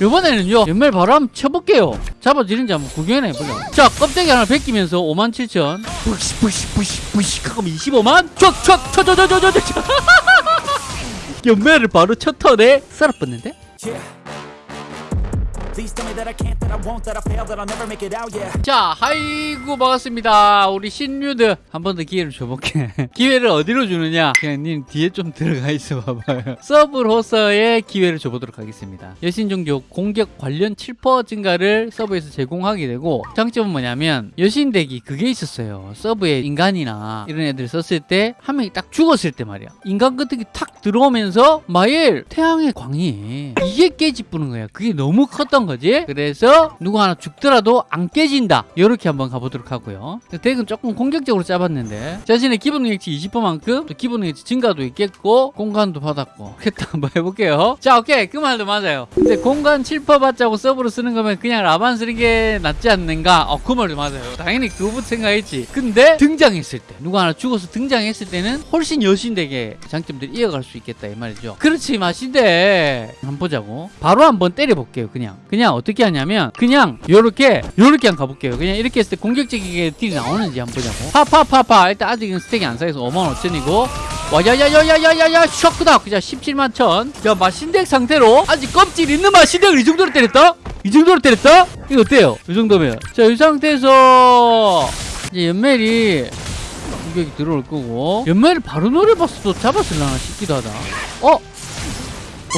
이번에는요 연말 바로 한번 쳐볼게요. 잡아지는지 한번 구경해보자. 자 껍데기 하나 벗기면서 57,000 부시 부시 부시 부시. 그럼 25만? 촥촥 쳐쳐쳐쳐쳐 연매를 바로 첫 턴에 썰어뻗는데? 자, 아이고 반갑습니다. 우리 신유드 한 번 더 기회를 줘볼게. 기회를 어디로 주느냐? 그냥 님 뒤에 좀 들어가 있어 봐봐요. 서브로서의 기회를 줘보도록 하겠습니다. 여신종족 공격 관련 7% 증가를 서브에서 제공하게 되고 장점은 뭐냐면 여신덱이 그게 있었어요. 서브에 인간이나 이런 애들 썼을 때 한 명이 딱 죽었을 때 말이야. 인간 같은 게 탁 들어오면서 마엘 태양의 광이 이게 깨집부는 거야. 그게 너무 컸던 거지. 그래서 누구 하나 죽더라도 안 깨진다. 이렇게 한번 가보도록 하고요. 덱은 조금 공격적으로 짜봤는데 자신의 기본 능력치 20%만큼 또 기본 능력치 증가도 있겠고 공간도 받았고 그랬다 한번 해볼게요. 자 오케이 그 말도 맞아요. 근데 공간 7% 받자고 서브로 쓰는 거면 그냥 라반 쓰는 게 낫지 않는가? 어 그 말도 맞아요. 당연히 그거부터 생각했지. 근데 등장했을 때 누구 하나 죽어서 등장했을 때는 훨씬 여신 덱의 장점들이 이어갈 수 있겠다 이 말이죠. 그렇지 마신데 한번 보자고. 바로 한번 때려볼게요. 그냥 그냥 어떻게 하냐면 그냥 요렇게 요렇게 한번 가볼게요. 그냥 이렇게 했을 때 공격적이게 딜이 나오는지 한번 보자고. 파파파파 일단 아직은 스택이 안 쌓여서 5만 5천이고 와야야야야야야야 쇼크다 그냥 17만 천 야 마 신덱 상태로 아직 껍질 있는 마 신덱을 이 정도로 때렸다? 이 정도로 때렸다? 이거 어때요? 이 정도면 자이 상태에서 이제 연멜이 공격이 들어올 거고 연멜을 바로 노려봤어 도 잡았을라나 싶기도 하다 어?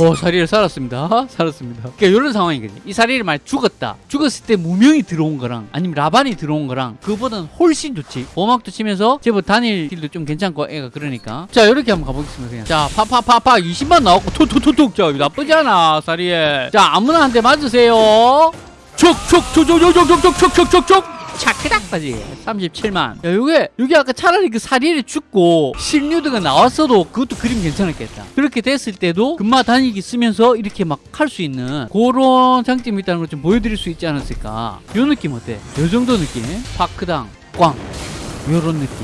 오 사리를 살았습니다 살았습니다 그러니까 이런 상황이거든요 이 사리를 말 죽었다 죽었을 때 무명이 들어온 거랑 아니면 라반이 들어온 거랑 그보다는 훨씬 좋지 보막도 치면서 제법 단일 딜도 좀 괜찮고 애가 그러니까 자 이렇게 한번 가보겠습니다 그냥 자 파파파파 20만 나왔고 톡톡톡톡 자 나쁘지 않아 사리에 자 아무나 한대 맞으세요 촉촉촉촉촉촉촉촉촉촉 차크닥까지. 37만. 야 요게 요게 아까 차라리 그 사리를 죽고 실뉴드가 나왔어도 그것도 그림 괜찮았겠다. 그렇게 됐을 때도 금마 다니기 쓰면서 이렇게 막 할 수 있는 그런 장점이 있다는 걸 좀 보여드릴 수 있지 않았을까. 요 느낌 어때? 요 정도 느낌? 파크당 꽝. 요런 느낌.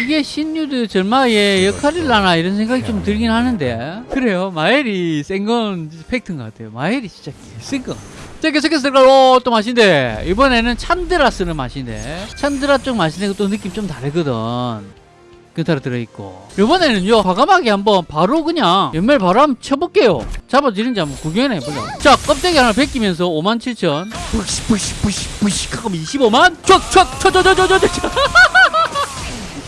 이게 신뉴드 절마의 역할이라나 이런 생각이 좀 들긴 하는데. 그래요. 마엘이 센 건 팩트인 것 같아요. 마엘이 진짜 센거 자 계속해서 들어가고 또 맛인데. 이번에는 찬드라 쓰는 맛인데. 찬드라 쪽 맛인데 또 느낌 좀 다르거든. 근타로 들어있고. 이번에는요 과감하게 한번 바로 그냥 연말 바로 한번 쳐볼게요. 잡아지는지 한번 구경해보자. 자 껍데기 하나 벗기면서 57,000 부시 부시 부시 부시. 그럼 25만? 촥촥 쳐쳐쳐쳐쳐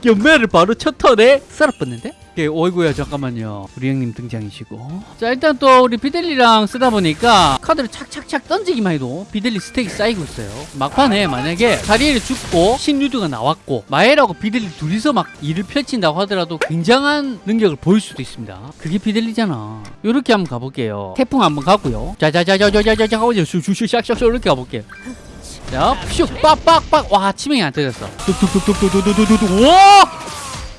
연매를 바로 첫 턴에 썰어뻗는데? 예, 어이구야 잠깐만요. 우리 형님 등장이시고. 자 일단 또 우리 비델리랑 쓰다 보니까 카드를 착착착 던지기만 해도 비델리 스택이 쌓이고 있어요. 막판에 만약에 자리엘이 죽고 신유드가 나왔고 마엘하고 비델리 둘이서 막 일을 펼친다고 하더라도 굉장한 능력을 보일 수도 있습니다. 그게 비델리잖아. 요렇게 한번 가볼게요. 태풍 한번 가고요. 자자자자자자자 하고 슈슈슈 샥샥 이렇게 가볼게요 자, 슉, 빡빡빡. 와, 치명이 안 터졌어. 뚝뚝뚝뚝뚝뚝뚝뚝. 와!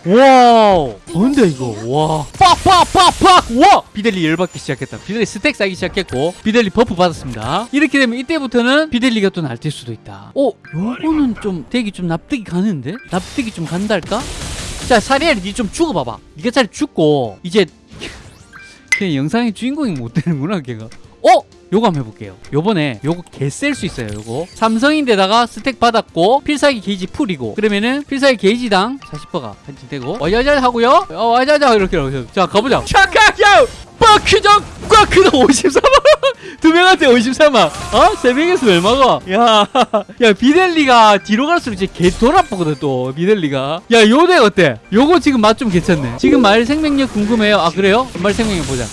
wow. 뭔데, 이거? 와. 빡빡빡빡. 와! 비델리 열받기 시작했다. 비델리 stack 쌓기 시작했고, 비델리 buff 받았습니다. 이렇게 되면 이때부터는 비델리가 또 날뛸 수도 있다. 어, 요거는 좀 되게 좀 납득이 가는데? 납득이 좀 간달까? 자, 사리엘, 니좀 죽어봐봐. 니가 차라리 죽고, 이제, 그냥 영상의 주인공이 못 되는구나, 걔가. 어? 요거 한번 해볼게요. 요번에 요거 개 셀 수 있어요 요거. 삼성인데다가 스택 받았고 필살기 게이지 풀이고. 그러면은 필살기 게이지당 40%가 한진되고. 와자자 하고요. 어, 와자자 이렇게 이렇게 자 가보자. 샤카야! 빡크정! 꽉크정 53만 두 명한테 53만 어? 세 명에서 얼마가? 야, 야 비델리가 뒤로 갈수록 이제 개 돌아보거든 또. 비델리가. 야 요대 어때? 요거 지금 맛 좀 괜찮네. 지금 말 생명력 궁금해요. 아 그래요? 말 생명력 보자.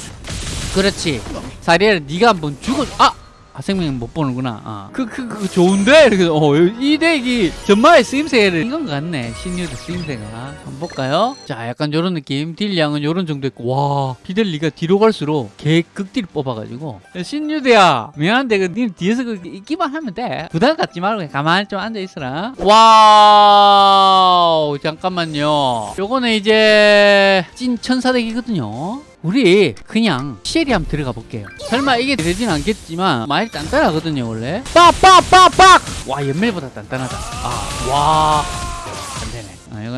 그렇지 사리엘 네가 한번 죽어 아! 아 생명 못 보는구나. 아. 그, 그, 그 좋은데? 이렇게 어, 이 덱이 전마의 쓰임새를 이건 것 같네. 신유드 쓰임새가. 한번 볼까요? 자 약간 요런 느낌. 딜량은 요런 정도 있고. 와 비델리가 뒤로 갈수록 개 극딜 뽑아가지고. 야, 신유드야 미안한데 그님 뒤에서 그 있기만 하면 돼. 부담 갖지 말고 가만히 좀 앉아있어라. 와우 잠깐만요. 요거는 이제 찐 천사 덱이거든요 우리 그냥 시엘이 한번 들어가 볼게요. 설마 이게 되진 않겠지만 많이 단단하거든요 원래. 빡빡빡빡! 와 연멜보다 단단하다. 아와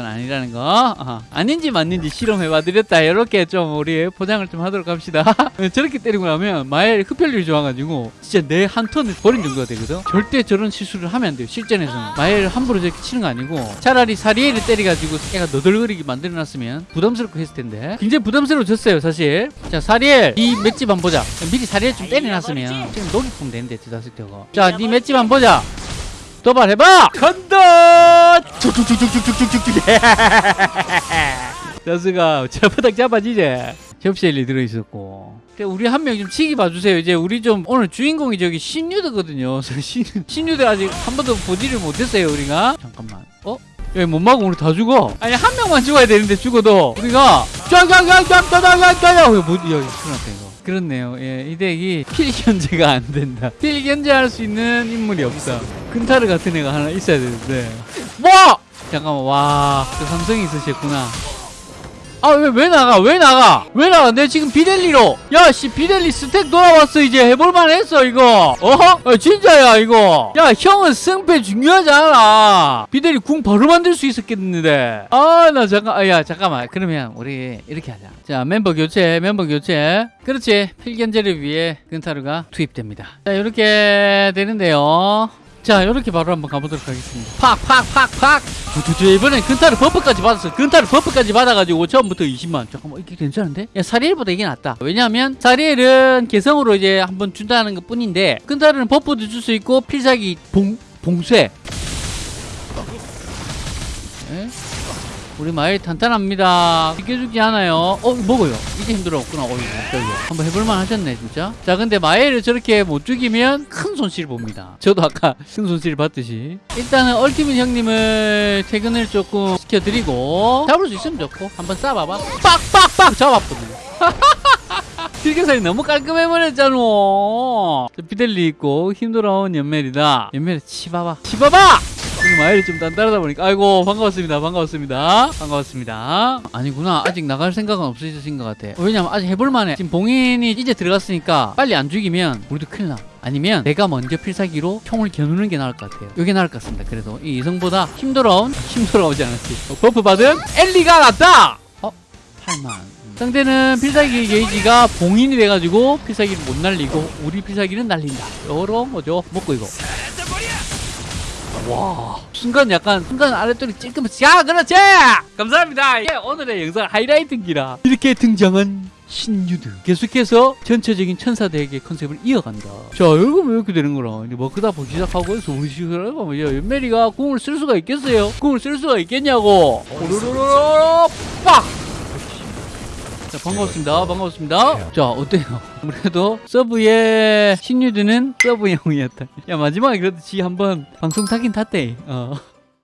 건 아니라는 거. 어, 아닌지 맞는지 실험해봐 드렸다. 이렇게 좀 우리 포장을 좀 하도록 합시다. 저렇게 때리고 나면 마엘 흡혈률이 좋아가지고 진짜 내 한 턴을 버린 정도가 되거든. 절대 저런 실수를 하면 안 돼요 실전에서는. 마엘 함부로 저렇게 치는 거 아니고 차라리 사리에를 때려가지고 애가 너덜거리게 만들어놨으면 부담스럽고 했을 텐데. 굉장히 부담스러워졌어요 사실. 자 사리엘 이 맷집 한번 보자. 미리 사리엘 좀 때려놨으면 지금 녹이품 되는데 대가 자네 맷집 한번 보자 도발해봐 간다 쭉쭉쭉쭉쭉쭉쭉쭉 자스가 저바닥 잡아지제 접시엘리 들어있었고 우리 한 명 좀 치기 봐주세요 이제 우리 좀 오늘 주인공이 저기 신유드거든요 신, 신유드 아직 한 번도 보지를 못했어요 우리가 잠깐만 어? 야, 못 막으면 우리 다 죽어. 아니, 한 명만 죽어야 되는데 죽어도. 우리가, 짱짱짱짱짱짱짱짱! 뭐, 야, 큰일 났다, 이거. 그렇네요. 예, 이 덱이 필 견제가 안 된다. 필 견제할 수 있는 인물이 없어. 근타르 같은 애가 하나 있어야 되는데. 뭐! 잠깐만, 와, 그 삼성이 있으셨구나. 아, 왜, 왜 나가? 왜 나가? 왜 나가? 내 지금 비델리로. 야, 씨, 비델리 스택 돌아왔어. 이제 해볼만 했어, 이거. 어허? 아, 진짜야, 이거. 야, 형은 승패 중요하잖아. 비델리 궁 바로 만들 수 있었겠는데. 아, 나 잠깐, 아, 야, 잠깐만. 그러면 우리 이렇게 하자. 자, 멤버 교체, 멤버 교체. 그렇지. 필견제를 위해 근타르가 투입됩니다. 자, 이렇게 되는데요. 자, 이렇게 바로 한번 가보도록 하겠습니다. 팍, 팍, 팍, 팍. 두두두, 이번엔 근타르 buff까지 받았어. 근타르 buff까지 받아가지고 처음부터 20만. 잠깐만, 이게 괜찮은데? 야, 사리엘보다 이게 낫다. 왜냐하면 사리엘은 개성으로 이제 한번 준다는 것 뿐인데, 근타르는 buff도 줄 수 있고, 필살기 봉, 봉쇄. 네? 우리 마일 탄탄합니다. 비켜주지 않아요. 어, 먹어요. 이제 힘들었구나. 어이, 깜짝이야. 한번 해볼만 하셨네, 진짜. 자, 근데 마일을 저렇게 못 죽이면 큰 손실 봅니다. 저도 아까 큰 손실 봤듯이. 일단은 얼티밋 형님을 퇴근을 조금 시켜드리고, 잡을 수 있으면 좋고, 한번 쏴봐봐. 빡빡빡! 잡았거든요. 필경살이 너무 깔끔해 버렸잖아. 저 비델리 있고, 힘들어온 연멜이다. 연멜 치봐봐. 치봐봐! 마일이 좀 단단하다 보니까. 아이고 반가웠습니다. 반가웠습니다. 반가웠습니다. 아니구나. 아직 나갈 생각은 없으신 것 같아. 왜냐면 아직 해볼만해. 지금 봉인이 이제 들어갔으니까 빨리 안 죽이면 우리도 큰일 나. 아니면 내가 먼저 필살기로 총을 겨누는 게 나을 것 같아요. 이게 나을 것 같습니다. 그래도 이 이성보다 힘들어온 힘들어오지 않았지. 어, 버프 받은 엘리가 났다! 어? 8만. 상대는 필살기 게이지가 봉인이 돼가지고 필살기를 못 날리고 우리 필살기는 날린다. 요런 거죠. 먹고 이거 와 순간 약간 순간 아랫돌이 찔끔해서 야 그렇지! 감사합니다. 예, 오늘의 영상 하이라이트기라. 이렇게 등장한 신유드. 계속해서 전체적인 천사대의 컨셉을 이어간다. 자 여러분 왜 이렇게 되는 거라? 이제 뭐 그다 보기 시작하고 해서 우리 시그널 보면 야 연메리가 궁을 쓸 수가 있겠어요? 궁을 쓸 수가 있겠냐고. 오르르르르 빡 자, 반갑습니다. 반갑습니다. 자, 어때요? 아무래도 서브의 신유드는 서브형이었다. 야, 마지막에 그래도 지 한번 방송 타긴 탔대. 어.